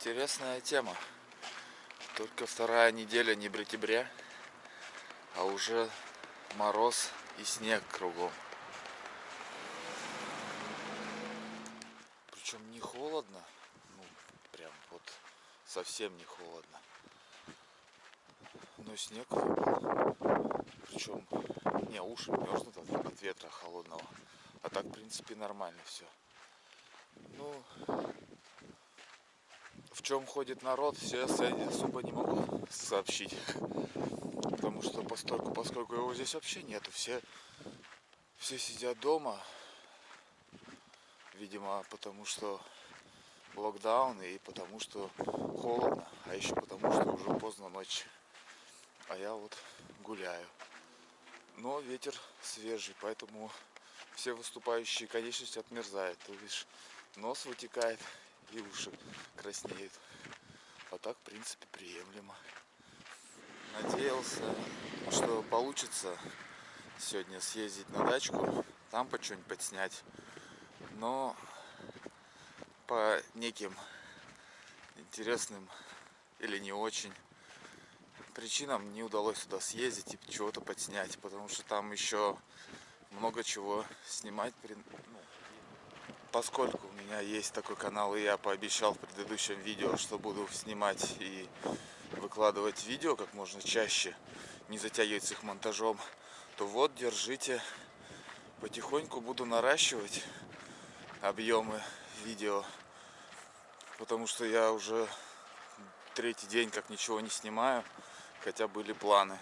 Интересная тема. Только вторая неделя не бритебря, а уже мороз и снег кругом. Причем не холодно, ну прям вот совсем не холодно. Но снег выпал. Причем не уши мерзнут от, ветра холодного. А так в принципе нормально все. Ну, в чем ходит народ, все я особо не могу сообщить. Потому что постольку, поскольку его здесь вообще нету, все, все сидят дома. Видимо, потому что локдаун и потому что холодно, а еще потому что уже поздно ночь. А я вот гуляю. Но ветер свежий, поэтому все выступающие конечности отмерзают. То бишь нос вытекает и уши краснеют. А так, в принципе, приемлемо. Надеялся, что получится сегодня съездить на дачку, там по что-нибудь подснять. Но по неким интересным или не очень причинам не удалось туда съездить и чего-то подснять, потому что там еще много чего снимать поскольку у меня есть такой канал, и я пообещал в предыдущем видео, что буду снимать и выкладывать видео как можно чаще, не затягивать с их монтажом, то вот, держите, потихоньку буду наращивать объемы видео, потому что я уже третий день как ничего не снимаю, хотя были планы.